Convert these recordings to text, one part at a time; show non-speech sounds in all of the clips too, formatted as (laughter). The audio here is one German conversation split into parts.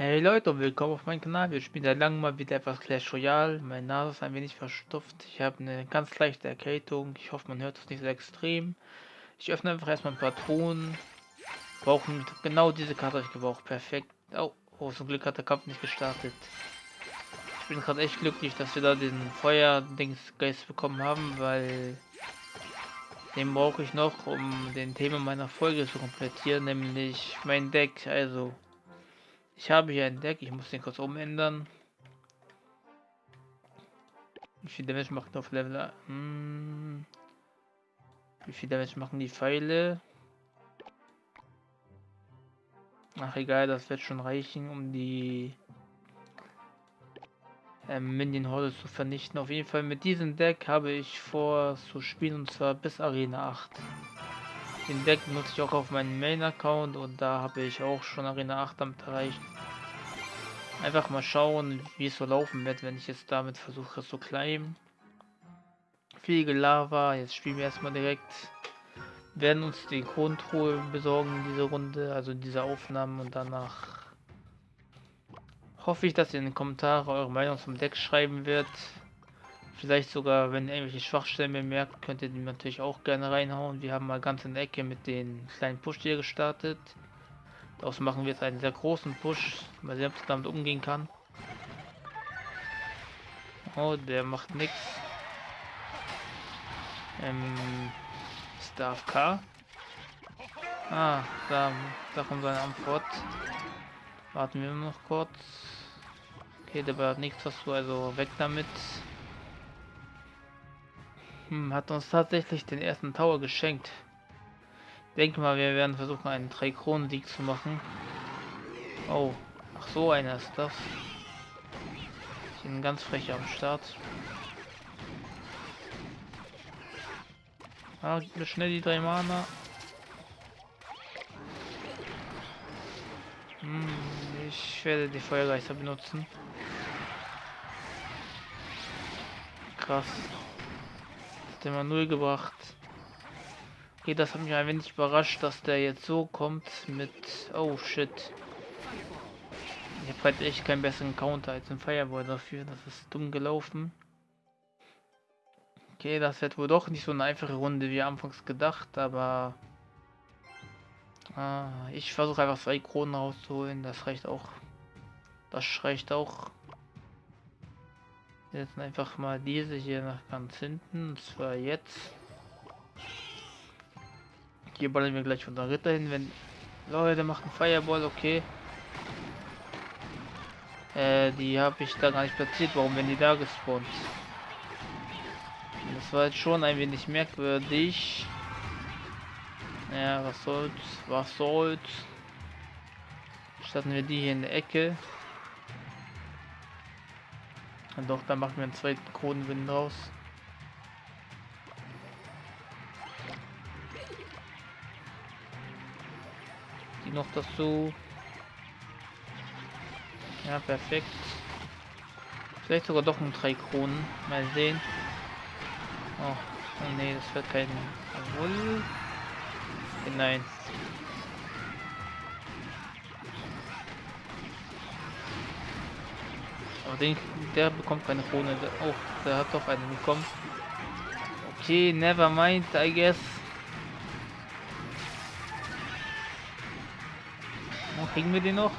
Hey Leute und willkommen auf meinem Kanal. Wir spielen seit langem mal wieder etwas Clash Royale. Mein Nase ist ein wenig verstopft. Ich habe eine ganz leichte Erkältung. Ich hoffe, man hört es nicht so extrem. Ich öffne einfach erstmal ein paar Truhen. Brauchen genau diese Karte ich gebraucht. Perfekt. Oh, oh, zum Glück hat der Kampf nicht gestartet. Ich bin gerade echt glücklich, dass wir da den Feuer-Dings-Geist bekommen haben, weil den brauche ich noch, um den Thema meiner Folge zu komplettieren, nämlich mein Deck. Also ich habe hier ein Deck, ich muss den kurz umändern. Wie viel Damage macht auf Level? Hm. Wie viel Damage machen die Pfeile? Ach egal, das wird schon reichen, um die ähm, Minion Horde zu vernichten. Auf jeden Fall mit diesem Deck habe ich vor zu spielen und zwar bis Arena 8. Den Deck nutze ich auch auf meinem Main-Account und da habe ich auch schon Arena 8 damit erreicht. Einfach mal schauen, wie es so laufen wird, wenn ich jetzt damit versuche zu climben. Viel Lava, jetzt spielen wir erstmal direkt. Werden uns die Kronentruhe besorgen in dieser Runde, also in dieser Aufnahme und danach hoffe ich, dass ihr in den Kommentaren eure Meinung zum Deck schreiben wird. Vielleicht sogar, wenn ihr irgendwelche Schwachstellen bemerkt, könnt ihr die natürlich auch gerne reinhauen. Wir haben mal ganz in der Ecke mit den kleinen Push hier gestartet. Daraus machen wir jetzt einen sehr großen Push. Mal sehen, damit umgehen kann. Oh, der macht nichts. Ähm, ist der? Ah, da, da kommt seine Antwort. Warten wir noch kurz. Okay, der hat nichts dazu, also weg damit. Hm, hat uns tatsächlich den ersten Tower geschenkt. Denke mal, wir werden versuchen, einen drei Kronen Sieg zu machen. Oh, ach so einer ist das. Ich bin ganz frech am Start. Ah, gib mir schnell die drei Mana. Hm, ich werde die Feuergeister benutzen. Krass. Hat immer null gebracht. Okay, das hat mich ein wenig überrascht, dass der jetzt so kommt mit... Oh, shit. Ich habe halt echt keinen besseren Counter als ein Fireball dafür. Das ist dumm gelaufen. Okay, das wird wohl doch nicht so eine einfache Runde wie anfangs gedacht, aber... Ah, ich versuche einfach zwei Kronen rauszuholen. Das reicht auch. Das reicht auch. Jetzt einfach mal diese hier nach ganz hinten. Und zwar jetzt. Hier ballern wir gleich von der Ritter hin, wenn... Leute, macht einen Fireball, okay. Äh, die habe ich da gar nicht platziert. Warum werden die da gespawnt? Das war jetzt schon ein wenig merkwürdig. Ja, was soll's? Was soll's? Starten wir die hier in der Ecke. Und doch, da machen wir einen zweiten Kronenwind raus. Die noch dazu. Ja, perfekt. Vielleicht sogar doch ein drei Kronen. Mal sehen. Oh, oh nee, das wird kein. Obwohl. Nein. Aber den, der bekommt keine Krone. Oh, der hat doch eine bekommen. Okay, never mind, I guess. Kriegen wir den noch?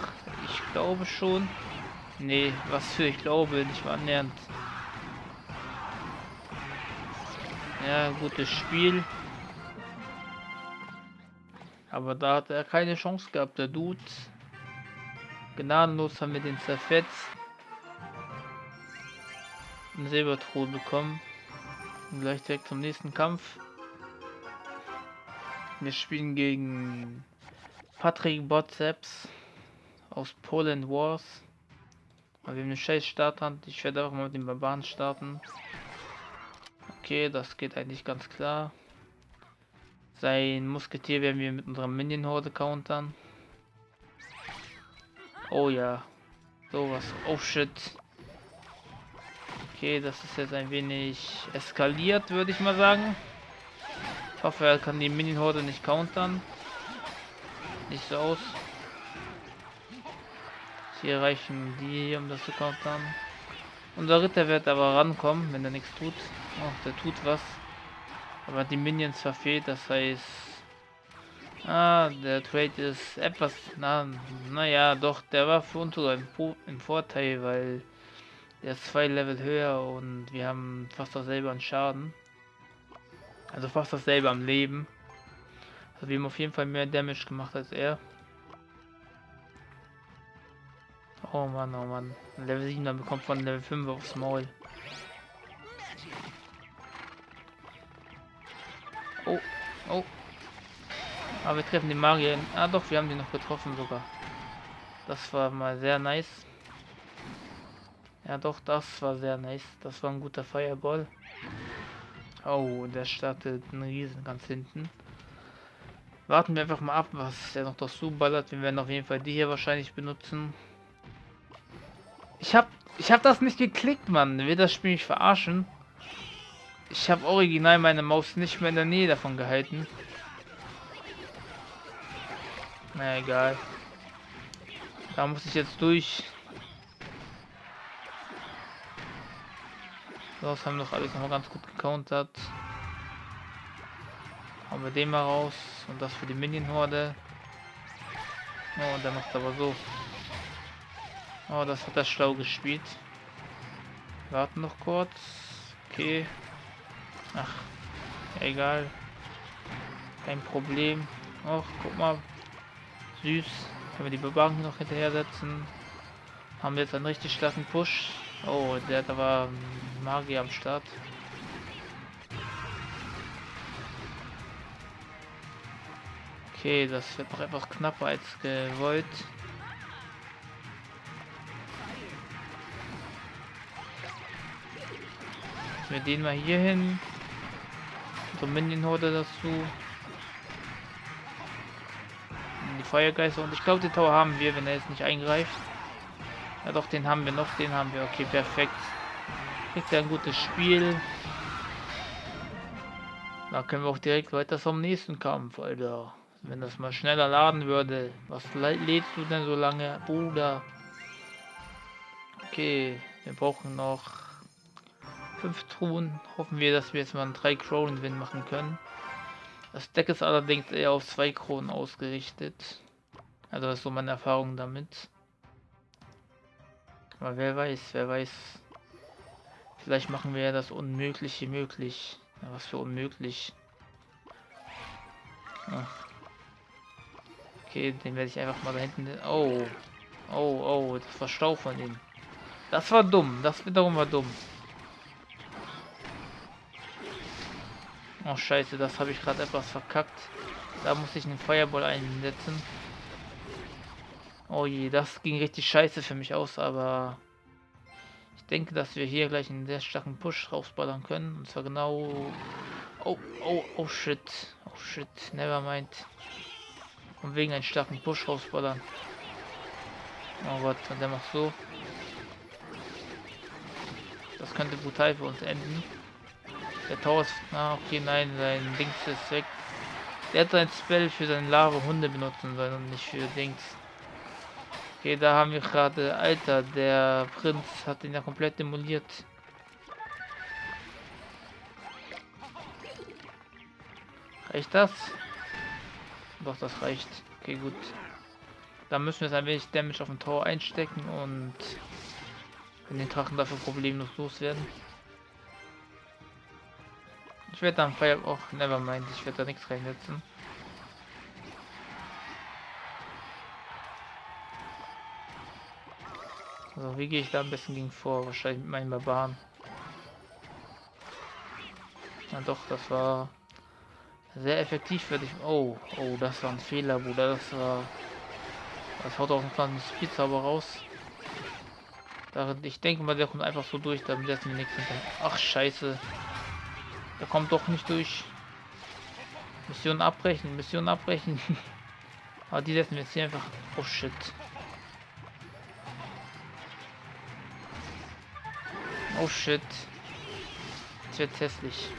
Ich glaube schon. Nee, was für ich glaube, nicht mal annähernd. Ja, gutes Spiel. Aber da hat er keine Chance gehabt, der Dude. Gnadenlos haben wir den zerfetzt. Ein Silberthron bekommen. Und gleich direkt zum nächsten Kampf. Wir spielen gegen Patrick Botseps aus Poland Wars. Aber wir haben eine scheiß Starthand. Ich werde auch mal mit den Barbaren starten. Okay, das geht eigentlich ganz klar. Sein Musketier werden wir mit unserer Minion Horde countern. Oh ja. Sowas. Oh shit. Okay, das ist jetzt ein wenig eskaliert, würde ich mal sagen. Ich hoffe, er kann die Minion Horde nicht countern nicht so aus. Hier reichen die um das zu countern. Unser Ritter wird aber rankommen, wenn er nichts tut. Oh, der tut was. Aber die Minions verfehlt, das heißt... Ah, der Trade ist etwas... Na, naja, doch, der war für uns sogar im, im Vorteil, weil... Der ist zwei Level höher und wir haben fast dasselbe an Schaden. Also fast dasselbe am Leben. Also wir haben auf jeden Fall mehr Damage gemacht als er. Oh Mann, oh Mann. Level 7 dann bekommt von Level 5 aufs Maul. Oh, oh. Aber wir treffen den Magier. Ah doch, wir haben den noch getroffen sogar. Das war mal sehr nice. Ja doch, das war sehr nice. Das war ein guter Fireball. Oh, der startet einen Riesen ganz hinten. Warten wir einfach mal ab, was der noch dazu ballert. Wir werden auf jeden Fall die hier wahrscheinlich benutzen. Ich hab, ich hab das nicht geklickt, Mann. Will das Spiel mich verarschen? Ich habe original meine Maus nicht mehr in der Nähe davon gehalten. Na egal. Da muss ich jetzt durch. Das haben doch alles noch mal ganz gut gecountert. Hauen wir den mal raus. Und das für die Minion-Horde. Oh, und der macht aber so. Oh, das hat er schlau gespielt. Warten noch kurz. Okay. Ach, egal. Kein Problem. Och, guck mal. Süß. Können wir die Bewahrung noch hinterher setzen. Haben wir jetzt einen richtig starken Push. Oh, der hat aber Magier am Start. Okay, das wird noch etwas knapper als gewollt. Wir den mal hier hin. So Minion-Horde dazu. Die Feuergeister und ich glaube, den Tower haben wir, wenn er jetzt nicht eingreift. Ja doch, den haben wir noch, den haben wir. Okay, perfekt. Kriegt er ein gutes Spiel. Da können wir auch direkt weiter zum nächsten Kampf, Alter. Wenn das mal schneller laden würde. Was lädst du denn so lange, Bruder? Okay, wir brauchen noch fünf Truhen. Hoffen wir, dass wir jetzt mal einen 3 Kronen Win machen können. Das Deck ist allerdings eher auf zwei Kronen ausgerichtet. Also das ist so meine Erfahrung damit. Aber wer weiß, wer weiß. Vielleicht machen wir ja das Unmögliche möglich. Ja, was für unmöglich. Ach. Okay, den werde ich einfach mal da hinten... Oh. Oh, oh, das war Stau von ihm. Das war dumm. Das wiederum war dumm. Oh, scheiße, das habe ich gerade etwas verkackt. Da muss ich einen Feuerball einsetzen. Oh je, das ging richtig scheiße für mich aus, aber ich denke, dass wir hier gleich einen sehr starken Push rausballern können. Und zwar genau... Oh, oh, oh shit. Oh shit, never mind. Und wegen einen starken Push rausballern. Oh Gott, und der macht so. Das könnte brutal für uns enden. Der Tower ist... Ah, okay, nein, sein Dings ist weg. Der hat sein Spell für seine Lava Hunde benutzen sollen und nicht für Dings. Okay, da haben wir gerade, Alter, der Prinz hat ihn ja komplett demoliert. Reicht das? Doch, das reicht. Okay, gut. Da müssen wir jetzt ein wenig Damage auf dem Tor einstecken und den Drachen dafür problemlos loswerden. Ich werde dann Feuer auch oh, never mind, ich werde da nichts reinsetzen. Also wie gehe ich da am besten gegen vor? Wahrscheinlich mit meinen Barbaren. Na doch, das war sehr effektiv für dich. Oh, oh, das war ein Fehler, Bruder. Das war. Das haut auch ein kleines Speedzauber raus. Ich denke mal, der kommt einfach so durch, damit setzen wir nichts hinter. Ach, scheiße. Der kommt doch nicht durch. Mission abbrechen, Mission abbrechen. (laughs) Aber die setzen wir jetzt hier einfach. Oh shit. Oh shit. Das wird hässlich.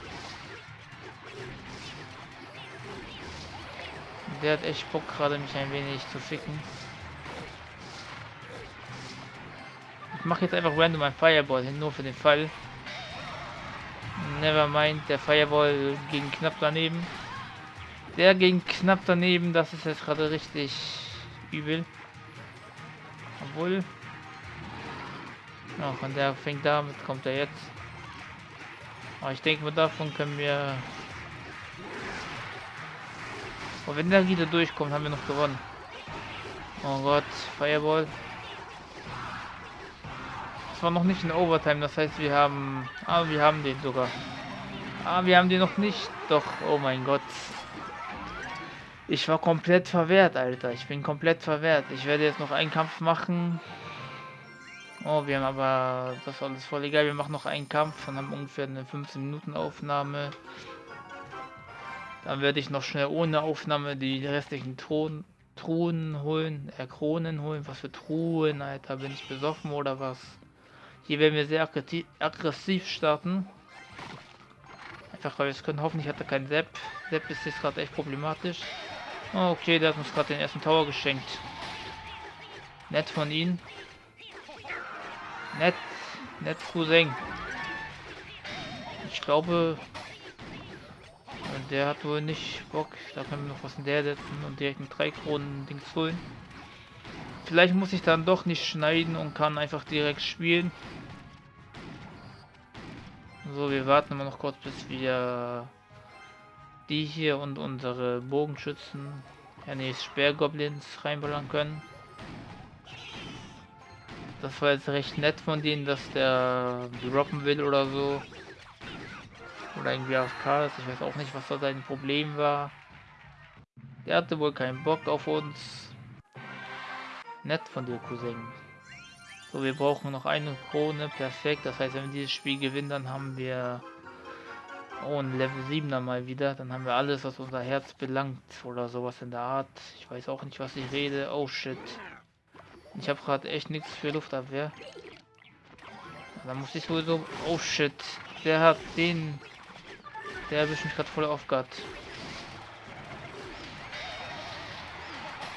Der hat echt Bock gerade mich ein wenig zu ficken. Ich mache jetzt einfach random ein Fireball hin, nur für den Fall. Nevermind, der Fireball ging knapp daneben. Der ging knapp daneben, das ist jetzt gerade richtig übel. Obwohl. Ja, von der fängt damit, kommt er jetzt. Aber ich denke mal, davon können wir... Und wenn der wieder durchkommt, haben wir noch gewonnen. Oh Gott, Fireball. Es war noch nicht in Overtime, das heißt, wir haben... Ah, wir haben den sogar. Ah, wir haben den noch nicht. Doch, oh mein Gott. Ich war komplett verwehrt, Alter. Ich bin komplett verwehrt. Ich werde jetzt noch einen Kampf machen. Oh, wir haben aber... Das alles voll egal. Wir machen noch einen Kampf und haben ungefähr eine 15 Minuten Aufnahme. Dann werde ich noch schnell ohne Aufnahme die restlichen Thron Truhen holen. Äh, Kronen holen. Was für Truhen, Alter. Bin ich besoffen oder was? Hier werden wir sehr aggressiv starten. Einfach weil wir es können. Hoffentlich hat er keinen Sepp. Sepp ist jetzt gerade echt problematisch. Okay, der hat uns gerade den ersten Tower geschenkt. Nett von ihm. Nett, nett Cousin. Ich glaube, der hat wohl nicht Bock. Da können wir noch was in der setzen und direkt mit drei Kronen Dings holen. Vielleicht muss ich dann doch nicht schneiden und kann einfach direkt spielen. So, wir warten immer noch kurz, bis wir die hier und unsere Bogenschützen, ja nee, Sperrgoblins reinballern können. Das war jetzt recht nett von denen, dass der droppen will oder so. Oder irgendwie AFK ist. Ich weiß auch nicht, was da sein Problem war. Der hatte wohl keinen Bock auf uns. Nett von dir, Cousin. So, wir brauchen noch eine Krone. Perfekt. Das heißt, wenn wir dieses Spiel gewinnen, dann haben wir Oh, ein Level 7er mal wieder. Dann haben wir alles, was unser Herz belangt. Oder sowas in der Art. Ich weiß auch nicht, was ich rede. Oh, shit. Ich habe gerade echt nichts für Luftabwehr. Da muss ich sowieso... Oh, shit. Der hat den... Der erwischt mich gerade voll auf Guard.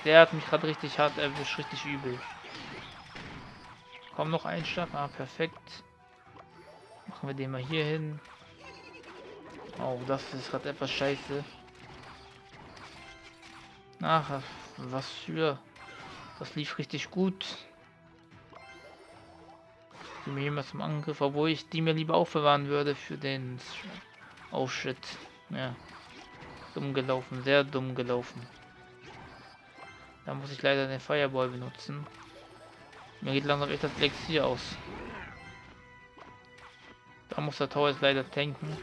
Der hat mich gerade richtig hart erwischt. Richtig übel. Komm, noch ein Schlag. Ah, perfekt. Machen wir den mal hier hin. Oh, das ist gerade etwas scheiße. Ach, was für... Das lief richtig gut. Die mir jemand zum Angriff, obwohl ich die mir lieber aufbewahren würde für den... Oh shit. Ja. Dumm gelaufen, sehr dumm gelaufen. Da muss ich leider den Fireball benutzen. Mir geht langsam echt das Elixier aus. Da muss der Tor jetzt leider tanken.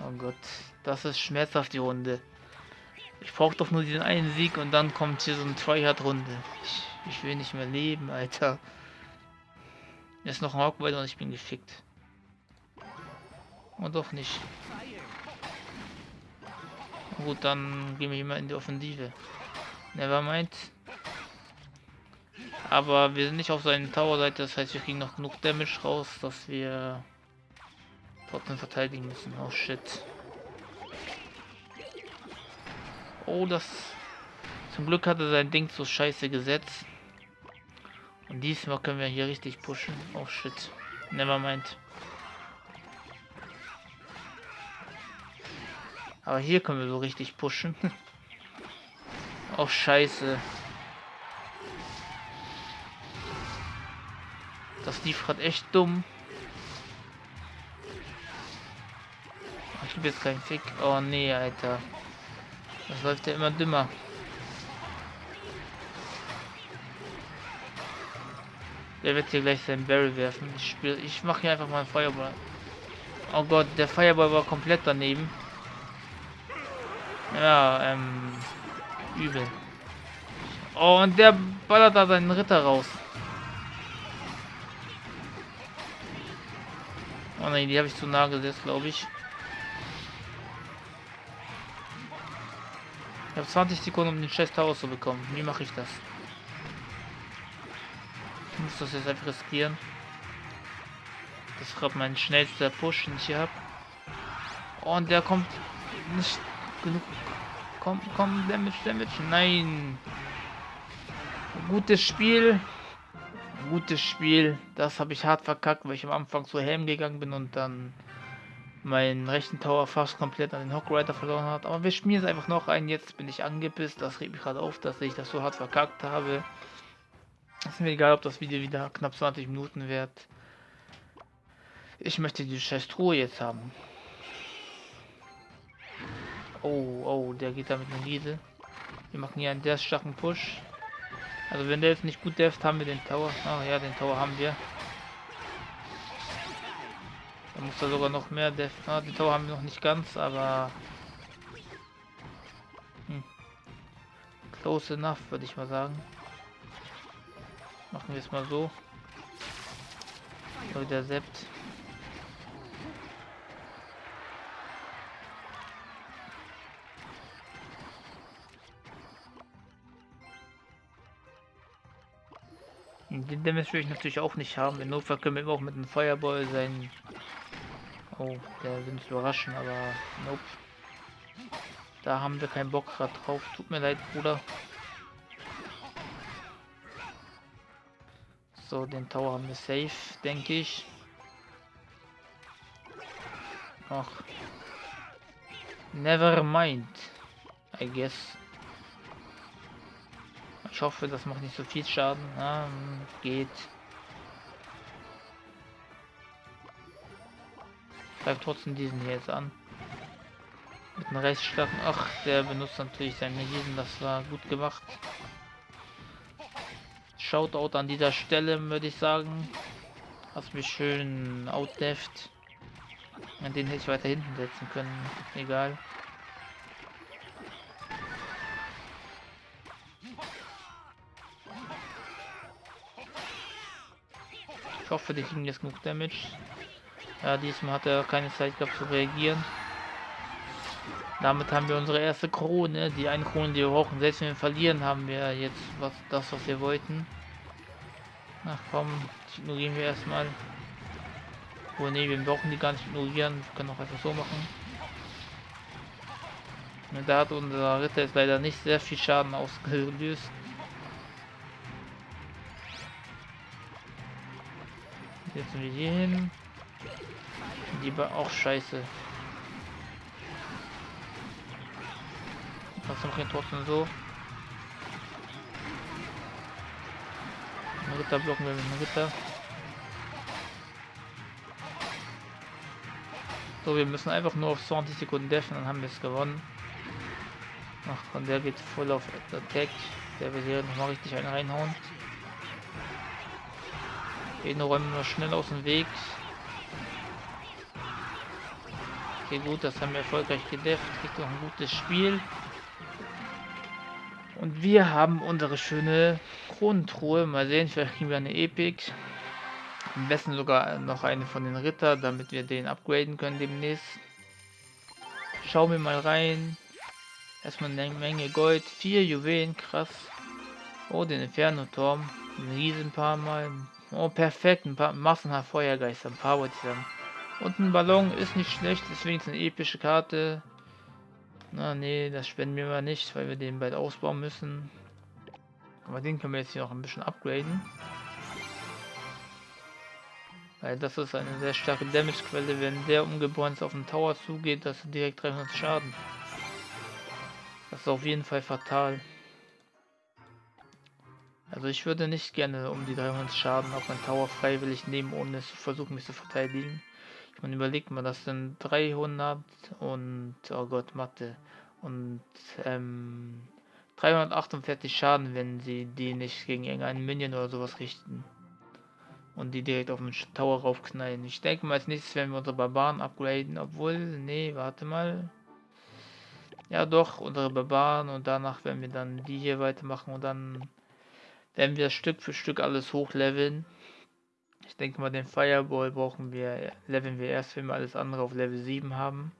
Oh Gott, das ist schmerzhaft die Runde. Ich brauche doch nur diesen einen Sieg und dann kommt hier so eine Tryhard-Runde. Ich, ich, will nicht mehr leben, Alter. Jetzt noch ein Hawkball und ich bin gefickt. Und doch nicht. Gut, dann gehen wir mal in die Offensive. Nevermind. Aber wir sind nicht auf seinen Tower-Seite, das heißt, wir kriegen noch genug Damage raus, dass wir trotzdem verteidigen müssen. Oh shit. Oh, das... Zum Glück hatte sein Ding so scheiße gesetzt. Und diesmal können wir hier richtig pushen. Oh shit. Nevermind. Aber hier können wir so richtig pushen. (laughs) oh scheiße. Das lief gerade echt dumm. gebe jetzt keinen Fick. Oh nee, Alter. Das läuft ja immer dümmer. Der wird hier gleich seinen Barrel werfen. Ich ich mache hier einfach mal einen Feuerball. Oh Gott, der Feuerball war komplett daneben. Ja, ähm, übel. Oh, und der ballert da seinen Ritter raus. Oh nein, die habe ich zu nah gesetzt, glaube ich. Ich habe 20 Sekunden, um den scheiß Tower zu bekommen. Wie mache ich das? Ich muss das jetzt einfach riskieren. Das ist gerade mein schnellster Push, den ich hier habe. Und der kommt nicht genug. Komm, komm, Damage, Damage. Nein. Gutes Spiel. Gutes Spiel. Das habe ich hart verkackt, weil ich am Anfang zu Helm gegangen bin und dann meinen rechten Tower fast komplett an den Hockrider verloren hat. Aber wir spielen es einfach noch ein. Jetzt bin ich angepisst. Das regt mich gerade auf, dass ich das so hart verkackt habe. Ist mir egal, ob das Video wieder knapp 20 Minuten wird. Ich möchte die scheiß Truhe jetzt haben. Oh, oh, der geht da mit einer Riese. Wir machen hier einen sehr starken Push. Also wenn der jetzt nicht gut deft, haben wir den Tower. Ah ja, den Tower haben wir. Da muss er sogar noch mehr deft. Ah, den Tower haben wir noch nicht ganz, aber... Hm. Close enough, würde ich mal sagen. Machen wir es mal so. So, der Sept. Den Damage will ich natürlich auch nicht haben. In Notfall können wir auch mit einem Feuerball sein. Oh, der will uns überraschen, aber nope. Da haben wir keinen Bock gerade drauf. Tut mir leid, Bruder. So, den Tower haben wir safe, denke ich. Ach. Never mind. I guess. Ich hoffe, das macht nicht so viel Schaden. Ja, geht. Greift trotzdem diesen hier jetzt an. Mit einem Rechtsschlagen. Ach, der benutzt natürlich seine Riesen. Das war gut gemacht. Shoutout an dieser Stelle, würde ich sagen. Hast mich schön outdeft. An den hätte ich weiter hinten setzen können. Egal. Ich hoffe, die kriegen jetzt genug Damage. Ja, diesmal hat er keine Zeit gehabt zu reagieren. Damit haben wir unsere erste Krone, die eine Krone, die wir brauchen. Selbst wenn wir verlieren, haben wir jetzt was das, was wir wollten. Ach komm, ignorieren wir erstmal. Oh ne, wir brauchen die gar nicht ignorieren. Wir können auch einfach so machen. Da hat unser Ritter jetzt leider nicht sehr viel Schaden ausgelöst. Jetzt sind wir hier hin. Die war auch scheiße. Wir trotzdem so? Ritter blocken wir mit einem Ritter. So, wir müssen einfach nur auf 20 Sekunden deffen, dann haben wir es gewonnen. Ach, und der geht voll auf Attack. Der will hier nochmal richtig einen reinhauen. Den räumen wir schnell aus dem Weg. Okay, gut, das haben wir erfolgreich gedefft. Kriegt noch ein gutes Spiel. Und wir haben unsere schöne Kronentruhe. Mal sehen, vielleicht kriegen wir eine Epic. Am besten sogar noch eine von den Ritter, damit wir den upgraden können demnächst. Schauen wir mal rein. Erstmal eine Menge Gold. Vier Juwelen, krass. Oh, den Inferno-Turm. Ein riesen paar Mal. Oh, perfekt. Ein paar massenhaft Feuergeister. Ein paar wollte ich sagen. Und ein Ballon ist nicht schlecht. Ist wenigstens eine epische Karte. Na, nee, das spenden wir mal nicht, weil wir den bald ausbauen müssen. Aber den können wir jetzt hier noch ein bisschen upgraden. Weil das ist eine sehr starke Damage-Quelle. Wenn der umgebrannt auf den Tower zugeht, das ist direkt 300 Schaden. Das ist auf jeden Fall fatal. Also ich würde nicht gerne um die 300 Schaden auf meinen Tower freiwillig nehmen, ohne zu versuchen, mich zu verteidigen. Meine, überlegt mal, das sind 300 und, oh Gott, Mathe. Und, ähm, 348 Schaden, wenn sie die nicht gegen irgendeinen Minion oder sowas richten. Und die direkt auf den Tower raufknallen. Ich denke mal, als nächstes werden wir unsere Barbaren upgraden. Obwohl, nee, warte mal. Ja doch, unsere Barbaren und danach werden wir dann die hier weitermachen und dann werden wir Stück für Stück alles hochleveln. Ich denke mal, den Fireball brauchen wir, leveln wir erst, wenn wir alles andere auf Level 7 haben.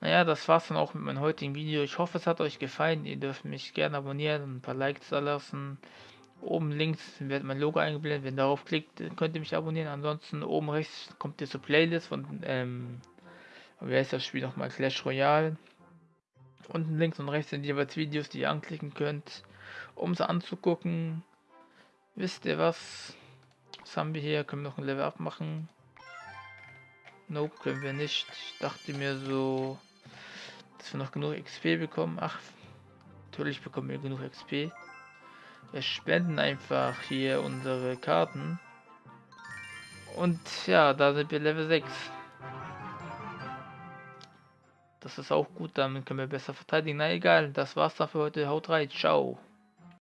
Naja, das war's dann auch mit meinem heutigen Video. Ich hoffe, es hat euch gefallen. Ihr dürft mich gerne abonnieren und ein paar Likes da lassen. Oben links wird mein Logo eingeblendet. Wenn ihr darauf klickt, könnt ihr mich abonnieren. Ansonsten oben rechts kommt ihr zur Playlist von, ähm, wie heißt das Spiel nochmal? Clash Royale. Unten links und rechts sind jeweils Videos, die ihr anklicken könnt. um sie anzugucken. Wisst ihr was? Was haben wir hier? Können wir noch ein Level up machen? Nope, können wir nicht. Ich dachte mir so, dass wir noch genug XP bekommen. Ach, natürlich bekommen wir genug XP. Wir spenden einfach hier unsere Karten. Und ja, da sind wir Level 6. Das ist auch gut, damit können wir besser verteidigen. Na egal, das war's dann für heute. Haut rein, ciao.